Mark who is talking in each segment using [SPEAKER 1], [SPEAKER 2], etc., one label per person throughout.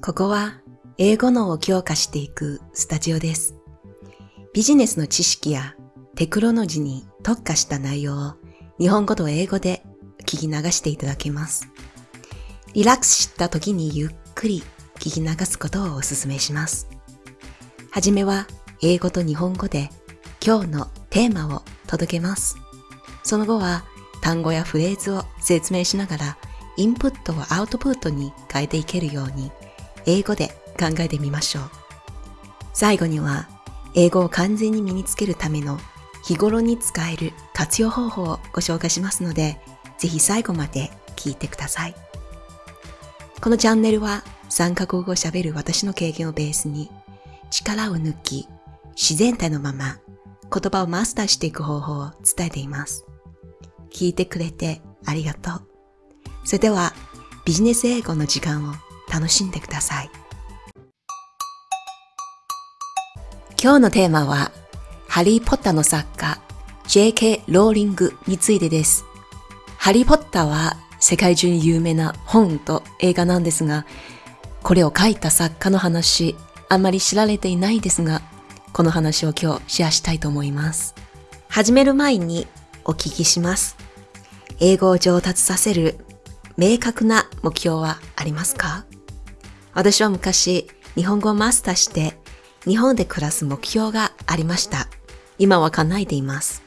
[SPEAKER 1] ここは英語脳を強化していくスタジオです。ビジネスの知識やテクノロジーに特化した内容を日本語と英語で聞き流していただけます。リラックスした時にゆっくり聞き流すことをお勧めします。はじめは英語と日本語で今日のテーマを届けます。その後は単語やフレーズを説明しながらインプットをアウトプットに変えていけるように英語で考えてみましょう。最後には英語を完全に身につけるための日頃に使える活用方法をご紹介しますので、ぜひ最後まで聞いてください。このチャンネルは3カ国語を喋る私の経験をベースに力を抜き自然体のまま言葉をマスターしていく方法を伝えています。聞いてくれてありがとう。それではビジネス英語の時間を楽しんでください。今日のテーマは、ハリー・ポッターの作家、J.K. ローリングについてです。ハリー・ポッターは世界中に有名な本と映画なんですが、これを書いた作家の話、あんまり知られていないですが、この話を今日シェアしたいと思います。始める前にお聞きします。英語を上達させる明確な目標はありますか？私は昔日本語をマスターして日本で暮らす目標がありました。今は叶えています。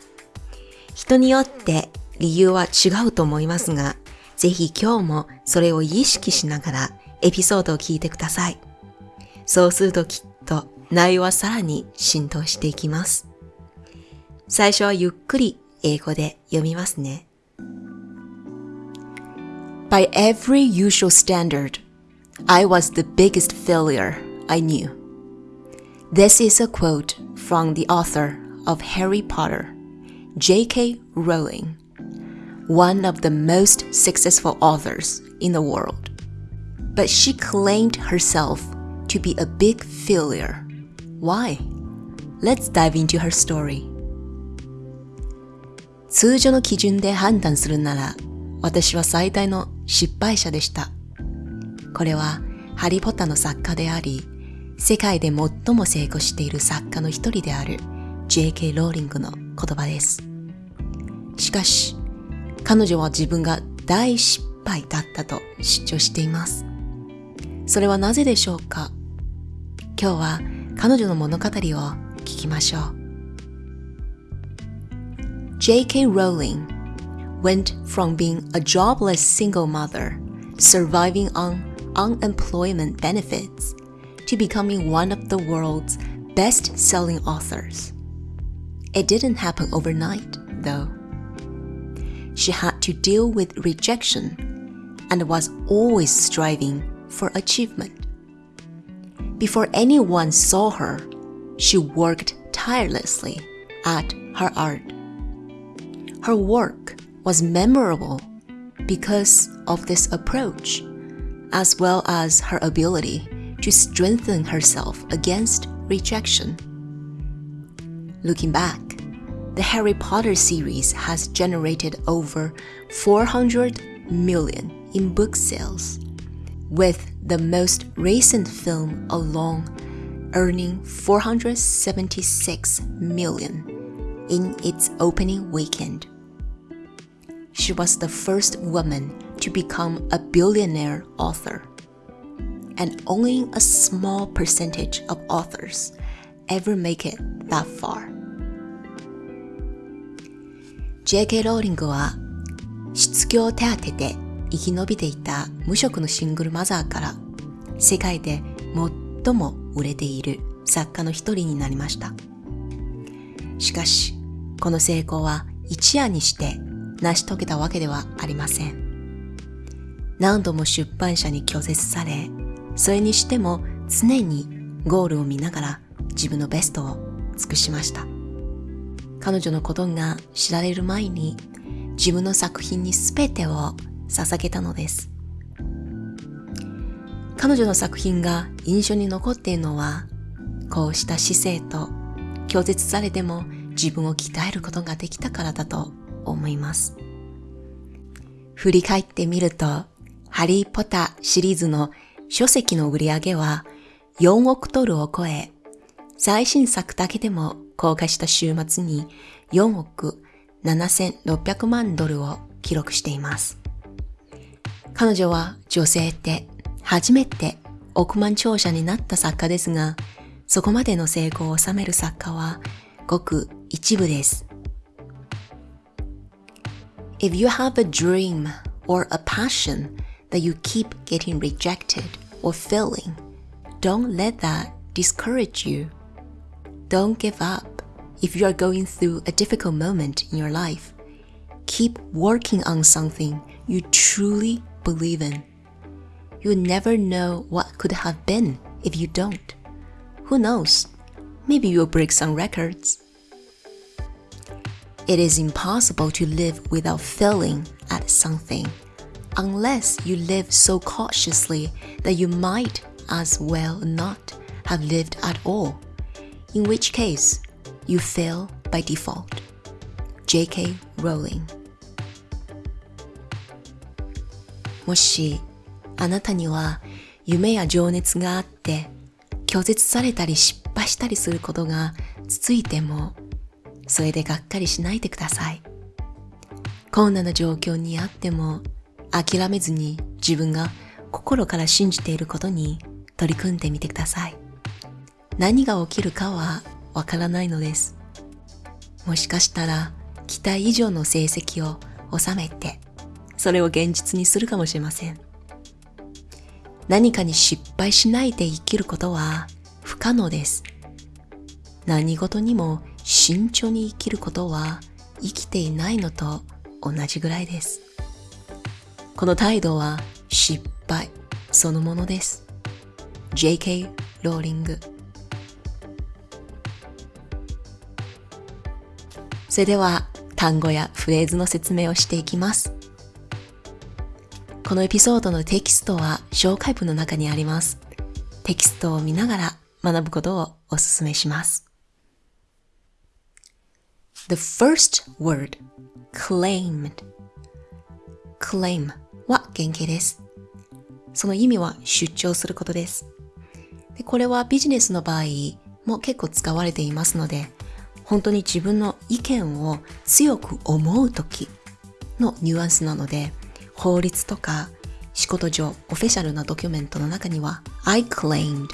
[SPEAKER 1] 人によって理由は違うと思いますが、ぜひ今日もそれを意識しながらエピソードを聞いてください。そうするときっと内容はさらに浸透していきます。最初はゆっくり英語で読みますね。By every usual standard, I was the biggest failure I knew. This is a quote from the author of Harry Potter, J.K. Rowling, one of the most successful authors in the world. But she claimed herself to be a big failure. Why? Let's dive into her story. 通常の基準で判断するなら、私は最大の失敗者でした。 これはハリー・ポッターの作家であり、世界で最も成功している作家の一人である J.K. ローリングの言葉です。しかし、彼女は自分が大失敗だったと主張しています。それはなぜでしょうか？今日は彼女の物語を聞きましょう。J.K. Rowling went from being a jobless single mother, surviving on unemployment benefits, to becoming one of the world's best selling authors. It didn't happen overnight, though. She had to deal with rejection and was always striving for achievement. Before anyone saw her, she worked tirelessly at her art. Her work was memorable because of this approach, as well as her ability to strengthen herself against rejection. Looking back, the Harry Potter series has generated over 400 million in book sales, with the most recent film alone earning 476 million in its opening weekend. She was the first woman to become a billionaire author, and only a small percentage of authors ever make it that far. J.K. ローリングは失業手当で生き延びていた無職のシングルマザーから世界で最も売れている作家の一人になりました。しかし、この成功は一夜にして成し遂げたわけではありません。何度も出版社に拒絶され、それにしても常にゴールを見ながら自分のベストを尽くしました。彼女のことが知られる前に自分の作品に全てを捧げたのです。彼女の作品が印象に残っているのは、こうした姿勢と拒絶されても自分を鍛えることができたからだと思います。振り返ってみると、ハリー・ポッターシリーズの書籍の売り上げは4億ドルを超え、最新作だけでも公開した週末に4億7600万ドルを記録しています。彼女は女性って初めて億万長者になった作家ですが、そこまでの成功を収める作家はごく一部です。If you have a dream or a passion that you keep getting rejected or failing, don't let that discourage you. Don't give up if you are going through a difficult moment in your life. Keep working on something you truly believe in. You'll never know what could have been if you don't. Who knows? Maybe you'll break some records. It is impossible to live without failing at something, unless you live so cautiously that you might as well not have lived at all, in which case you fail by default. J.K. Rowling もしあなたには夢や情熱があって拒絶されたり失敗したりすることが続いてもそれでがっかりしないでください困難な状況にあっても諦めずに自分が心から信じていることに取り組んでみてください何が起きるかはわからないのですもしかしたら期待以上の成績を収めてそれを現実にするかもしれません何かに失敗しないで生きることは不可能です。何事にも慎重に生きることは生きていないのと同じぐらいです。この態度は失敗そのものです。J.K. ローリングそれでは単語やフレーズの説明をしていきます。このエピソードのテキストは紹介文の中にあります。テキストを見ながら学ぶことをお勧めします。The first word, claimed. claim は原型です。その意味は出張することです。でこれはビジネスの場合も結構使われていますので、本当に自分の意見を強く思うときのニュアンスなので、法律とか仕事上オフィシャルなドキュメントの中には I claimed,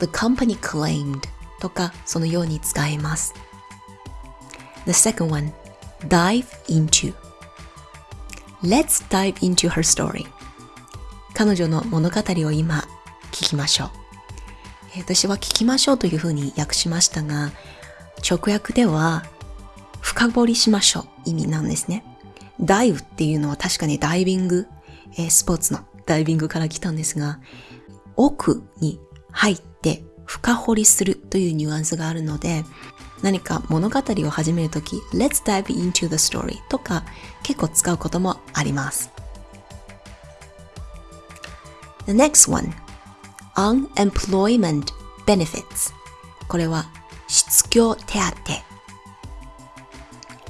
[SPEAKER 1] the company claimed とかそのように使えます。The second one, dive into. Let's dive into her story. 彼女の物語を今聞きましょう。私は聞きましょうというふうに訳しましたが、直訳では深掘りしましょう意味なんですね。ダイブっていうのは確かにダイビング、スポーツのダイビングから来たんですが、奥に入って深掘りするというニュアンスがあるので、何か物語を始めるとき、Let's dive into the story とか結構使うこともあります。The next one, unemployment benefits これは失業手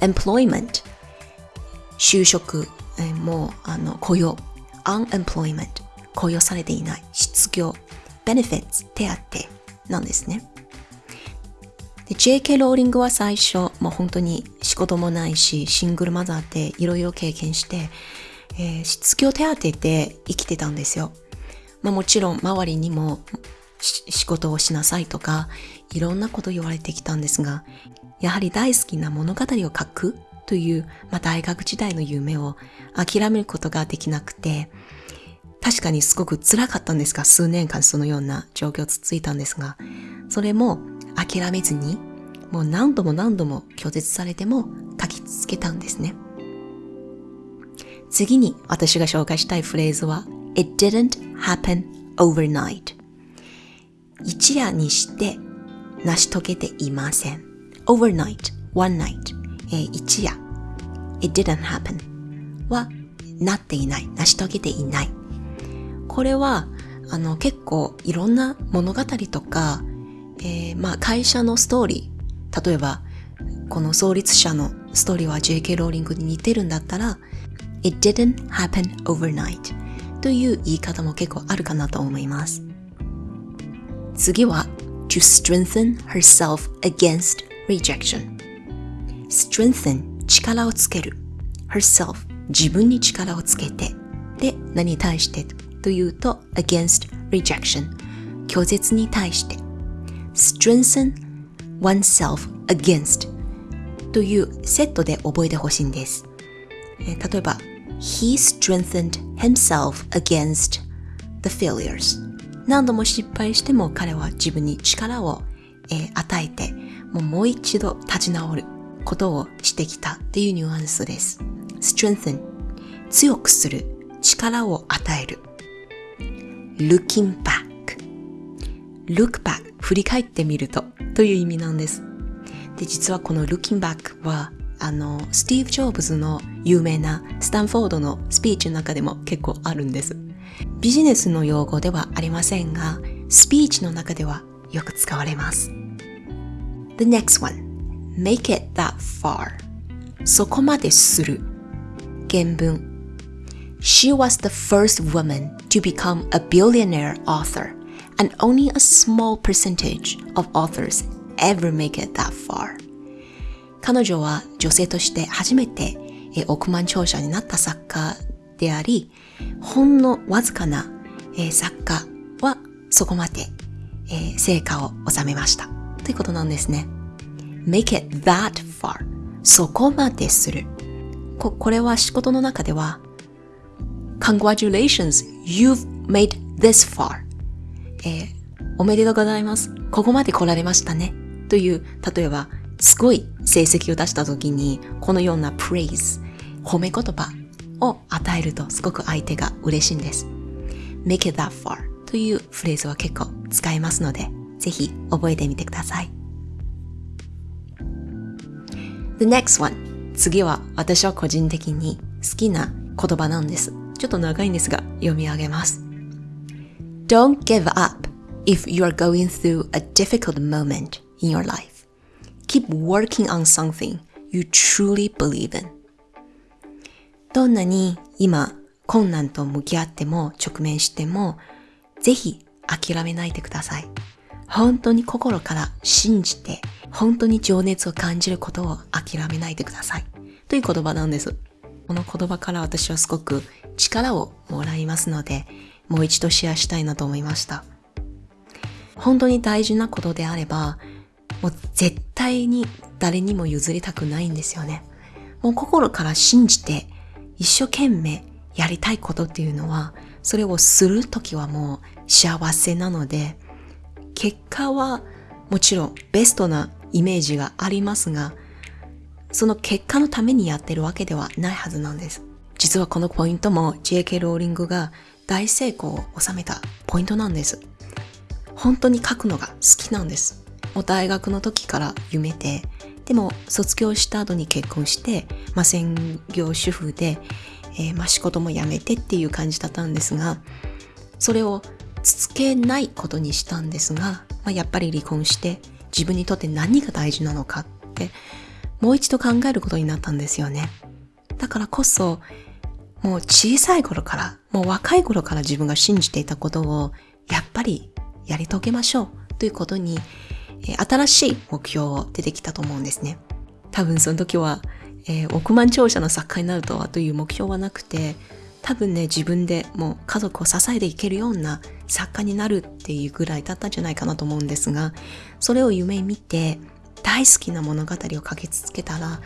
[SPEAKER 1] 当 employment 就職、えー、もうあの雇用 unemployment 雇用されていない失業 benefits 手当なんですね JK ローリングは最初もう本当に仕事もないしシングルマザーっていろいろ経験して、えー、失業手当てで生きてたんですよ、まあ、もちろん周りにも仕事をしなさいとかいろんなこと言われてきたんですがやはり大好きな物語を書くという、まあ、大学時代の夢を諦めることができなくて、確かにすごく辛かったんですが、数年間そのような状況続いたんですが、それも諦めずに、もう何度も何度も拒絶されても書き続けたんですね。次に私が紹介したいフレーズは、It didn't happen overnight. 一夜にして成し遂げていません。overnight, one night. えー、一夜 it didn't happen はなっていない、成し遂げていない。これは、あの、結構いろんな物語とか、えー、まあ会社のストーリー、例えば、この創立者のストーリーは JK ローリングに似てるんだったら、It didn't happen overnight. という言い方も結構あるかなと思います。次は to strengthen herself against rejection strengthen 力をつける herself 自分に力をつけてで何に対してというと against rejection 拒絶に対して strengthen oneself against というセットで覚えてほしいんです。例えば He strengthened himself against the failures 何度も失敗しても彼は自分に力を、えー、与えてもうもう一度立ち直ることをしてきたっていうニュアンスです。strengthen 強くする力を与える looking back look back 振り返ってみるとという意味なんです。で、実はこの looking back はあの、スティーブ・ジョブズの有名なスタンフォードのスピーチの中でも結構あるんです。ビジネスの用語ではありませんが、スピーチの中ではよく使われます。The next one. Make it that far. そこまでする。原文 She was the first woman to become a billionaire author, and only a small percentage of authors ever make it that far. 彼女は女性として初めて億万長者になった作家であり、ほんのわずかな作家はそこまで成果を収めました。ということなんですね。make it that far そこまでする。ここれは仕事の中では Congratulations, you've made this far、えー、おめでとうございます。ここまで来られましたね。という、例えば、すごい成績を出した時に、このような praise、褒め言葉を与えるとすごく相手が嬉しいんです。make it that far というフレーズは結構使えますので、ぜひ覚えてみてください。The next one 次は私は個人的に好きな言葉なんです。ちょっと長いんですが読み上げます。Don't give up if you are going through a difficult moment in your life. Keep working on something you truly believe in. どんなに今困難と向き合っても直面してもぜひ諦めないでください。本当に心から信じて本当に情熱を感じることを諦めないでください。という言葉なんです。この言葉から私はすごく力をもらいますので、もう一度シェアしたいなと思いました。本当に大事なことであれば、もう絶対に誰にも譲りたくないんですよね。もう心から信じて一生懸命やりたいことっていうのは、それをするときはもう幸せなので、結果はもちろんベストなイメージがありますが、その結果のためにやってるわけではないはずなんです。実はこのポイントも JK ローリングが大成功を収めたポイントなんです。本当に書くのが好きなんです。もう大学の時から夢で、でも卒業した後に結婚して、まあ、専業主婦で、えー、まあ、仕事も辞めてっていう感じだったんですが、それを続けないことにしたんですが、まあ、やっぱり離婚して自分にとって何が大事なのかってもう一度考えることになったんですよね。だからこそ、もう小さい頃から、もう若い頃から自分が信じていたことを、やっぱりやり遂げましょうということに、新しい目標を出てきたと思うんですね。多分その時は、えー、億万長者の作家になるとはという目標はなくて、多分ね、自分でもう家族を支えていけるような作家になるっていうぐらいだったんじゃないかなと思うんですが、それを夢見て大好きな物語を書き続けたら、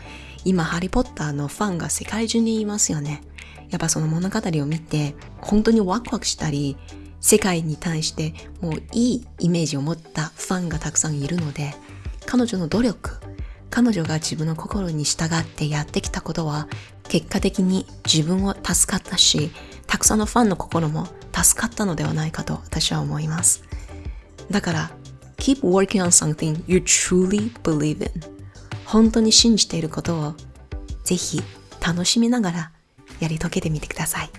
[SPEAKER 1] 今ハリーポッターのファンが世界中にいますよね。やっぱその物語を見て、本当にワクワクしたり、世界に対してもういいイメージを持ったファンがたくさんいるので、彼女の努力、彼女が自分の心に従ってやってきたことは結果的に自分を助かったし、たくさんのファンの心も助かったのではないかと私は思います。だから、keep working on something you truly believe in 本当に信じていることをぜひ楽しみながらやり遂げてみてください。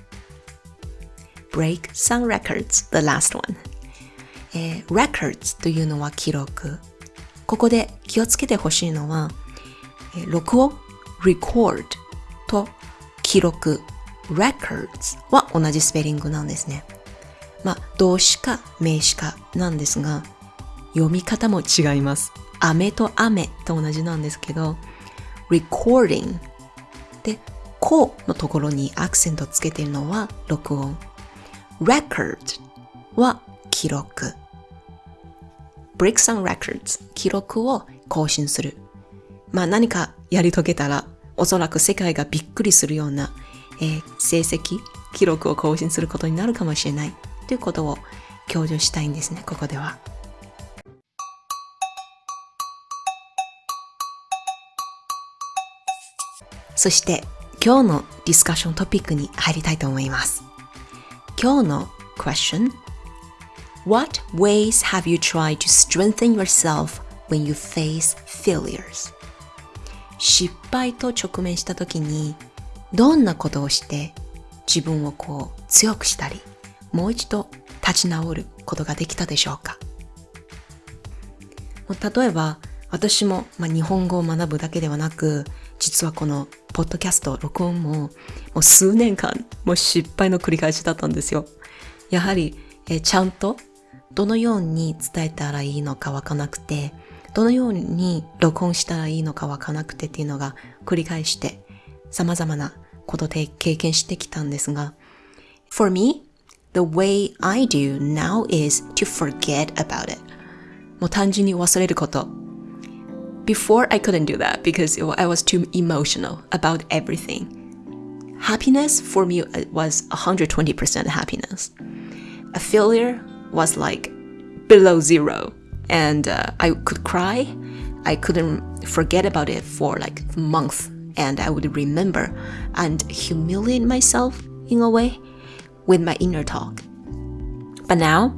[SPEAKER 1] break some records, the last one、えー、records というのは記録。ここで気をつけてほしいのは、えー、録音 record と記録 records は同じスペリングなんですね。まあ、動詞か名詞かなんですが、読み方も違います。雨と雨と同じなんですけど、recording で、このところにアクセントつけているのは録音。record は記録。Bricks and Records 記録を更新する。まあ何かやり遂げたらおそらく世界がびっくりするような、えー、成績、記録を更新することになるかもしれないということを強調したいんですね、ここでは。そして今日のディスカッショントピックに入りたいと思います。今日の question What ways have you tried to strengthen yourself when you face failures? 失敗と直面した時にどんなことをして自分をこう強くしたりもう一度立ち直ることができたでしょうか？例えば私も、まあ、日本語を学ぶだけではなく実はこのポッドキャスト録音ももう数年間もう失敗の繰り返しだったんですよやはりえちゃんとどのように伝えたらいいのかわかなくて、どのように録音したらいいのかわかなくてっていうのが繰り返して様々なことで経験してきたんですが、For me, the way I do now is to forget about it. もう単純に忘れること。Before I couldn't do that because I was too emotional about everything. Happiness for me was 120% happiness. A failure was like below zero and uh, I could cry. I couldn't forget about it for like months and I would remember and humiliate myself in a way with my inner talk. But now,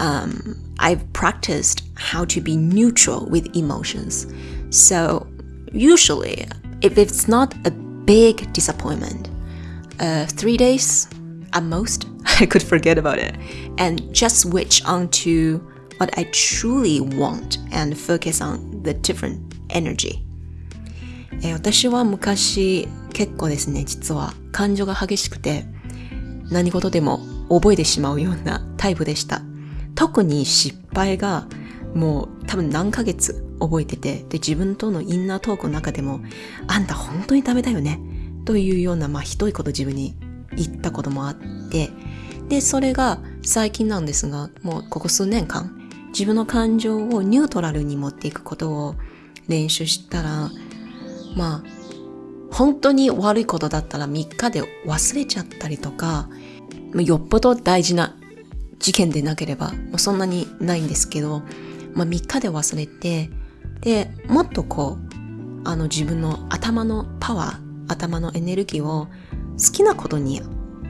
[SPEAKER 1] um, I've practiced how to be neutral with emotions. So, usually, if it's not a big disappointment, uh, three days at most, I could forget about it and just switch on to what I truly want and focus on the different energy. え私は昔結構ですね、実は感情が激しくて何事でも覚えてしまうようなタイプでした。特に失敗がもう多分何ヶ月 覚えてて、で自分とのインナートークの中でもあんた本当にダメだよねというようなまあひどいこと自分に言ったこともあって、で、それが最近なんですが、もうここ数年間、自分の感情をニュートラルに持っていくことを練習したら、まあ、本当に悪いことだったら3日で忘れちゃったりとか、よっぽど大事な事件でなければ、そんなにないんですけど、まあ、3日で忘れて、で、もっとこう、あの自分の頭のパワー、頭のエネルギーを好きなことに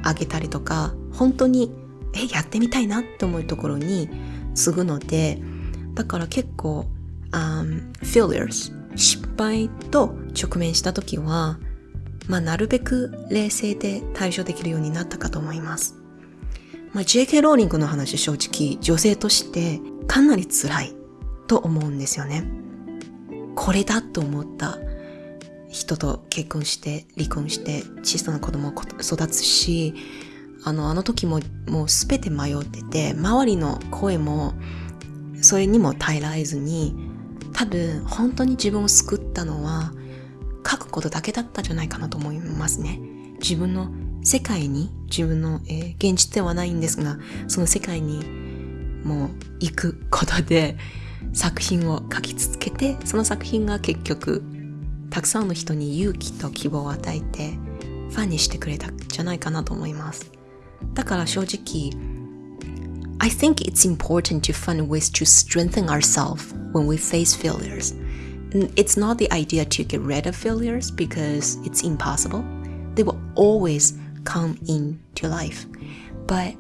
[SPEAKER 1] あげたりとか本当にえやってみたいなって思うところに継ぐのでだから結構、um, failures 失敗と直面した時はまあなるべく冷静で対処できるようになったかと思います。まあ、JK ローリングの話正直女性としてかなり辛いと思うんですよね。これだと思った。人と結婚して離婚して小さな子供を育つしあのあの時ももう全て迷ってて周りの声もそれにも耐えられずに多分本当に自分を救ったのは書くことだけだったんじゃないかなと思いますね。自分の世界に自分の、えー、現実ではないんですがその世界にもう行くことで作品を書き続けてその作品が結局たくさんの人に勇気と希望を与えてファンにしてくれたんじゃないかなと思います。だから正直 I think it's important to find ways to strengthen ourselves when we face failures. It's not the idea to get rid of failures because it's impossible. They will always come into life. But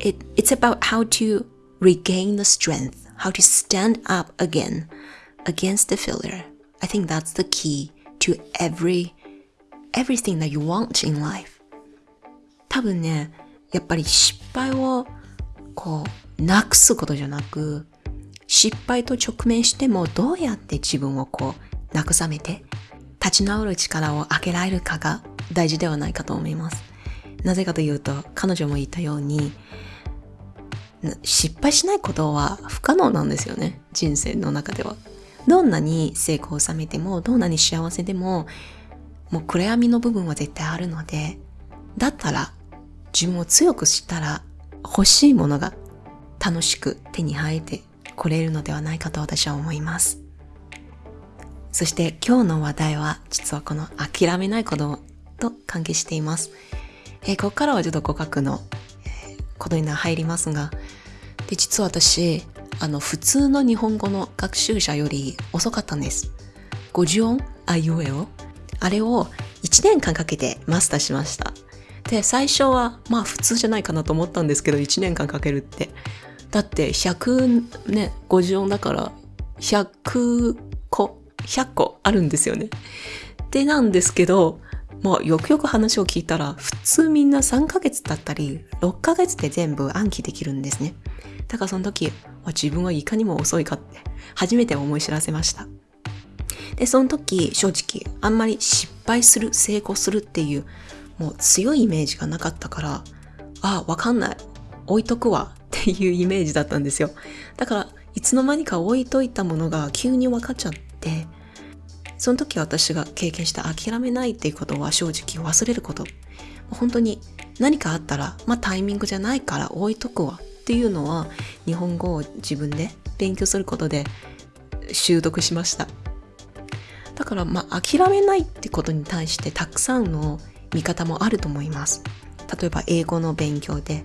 [SPEAKER 1] it, it's about how to regain the strength, how to stand up again against the failure I think that's the key to every everything that you want in life 多分ねやっぱり失敗をこうなくすことじゃなく失敗と直面してもどうやって自分をこう慰めて立ち直る力を上げられるかが大事ではないかと思いますなぜかというと、彼女も言ったように、失敗しないことは不可能なんですよね。人生の中では。どんなに成功を収めても、どんなに幸せでも、もう暗闇の部分は絶対あるので、だったら自分を強くしたら欲しいものが楽しく手に入ってこれるのではないかと私は思います。そして今日の話題は実はこの諦めないことと関係しています。え、ここからはちょっと語学の、ことに入りますが、で、実は私、あの、普通の日本語の学習者より遅かったんです。50音、あいうえを。あれを1年間かけてマスターしました。で、最初は、まあ普通じゃないかなと思ったんですけど、1年間かけるって。だって100ね、50音だから100個、100個あるんですよね。でなんですけど、まあよくよく話を聞いたら、普通みんな3ヶ月だったり、6ヶ月で全部暗記できるんですね。だからその時、自分はいかにも遅いかって初めて思い知らせました。で、その時、正直、あんまり失敗する、成功するっていう、もう強いイメージがなかったから、ああ、わかんない。置いとくわ。っていうイメージだったんですよ。だから、いつの間にか置いといたものが急に分かっちゃって、その時私が経験した諦めないっていうことは正直忘れること。本当に何かあったら、まあタイミングじゃないから置いとくわっていうのは日本語を自分で勉強することで習得しました。だからまあ諦めないってことに対してたくさんの見方もあると思います。例えば英語の勉強で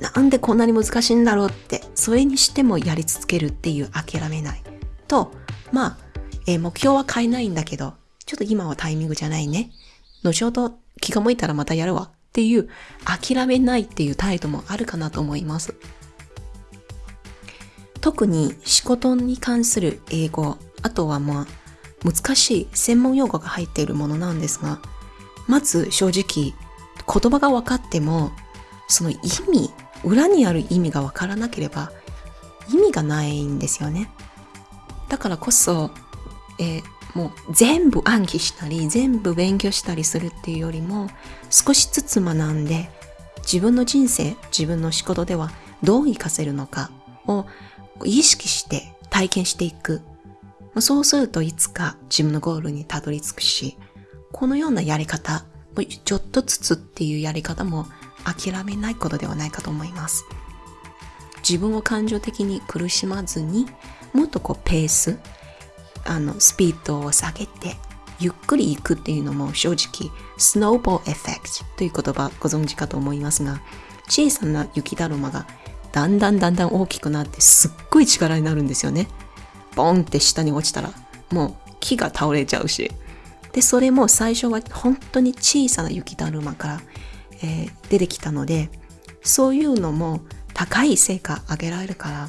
[SPEAKER 1] なんでこんなに難しいんだろうってそれにしてもやり続けるっていう諦めないとまあ、えー、目標は変えないんだけどちょっと今はタイミングじゃないね後ほど気が向いたらまたやるわっていう諦めないっていう態度もあるかなと思います特に仕事に関する英語あとはまあ難しい専門用語が入っているものなんですが、まず正直言葉が分かっても、その意味、裏にある意味が分からなければ意味がないんですよね。だからこそ、えー、もう全部暗記したり、全部勉強したりするっていうよりも、少しずつ学んで、自分の人生、自分の仕事ではどう活かせるのかを意識して体験していくそうするといつか自分のゴールにたどり着くし、このようなやり方、ちょっとずつっていうやり方も諦めないことではないかと思います。自分を感情的に苦しまずに、もっとこうペース、あの、スピードを下げて、ゆっくり行くっていうのも正直、スノーボーエフェクトという言葉ご存知かと思いますが、小さな雪だるまがだんだんだんだん大きくなってすっごい力になるんですよね。ボンって下に落ちたらもう木が倒れちゃうしでそれも最初は本当に小さな雪だるまから、えー、出てきたのでそういうのも高い成果上げられるから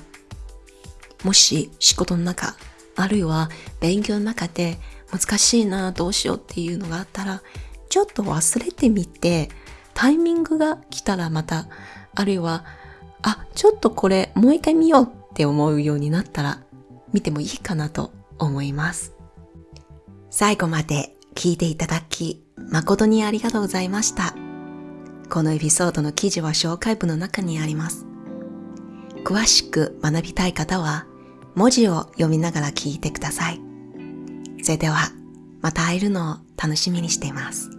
[SPEAKER 1] もし仕事の中あるいは勉強の中で難しいなどうしようっていうのがあったらちょっと忘れてみてタイミングが来たらまたあるいはあちょっとこれもう一回見ようって思うようになったら見てもいいかなと思います。最後まで聞いていただき誠にありがとうございました。このエピソードの記事は紹介文の中にあります。詳しく学びたい方は文字を読みながら聞いてください。それではまた会えるのを楽しみにしています。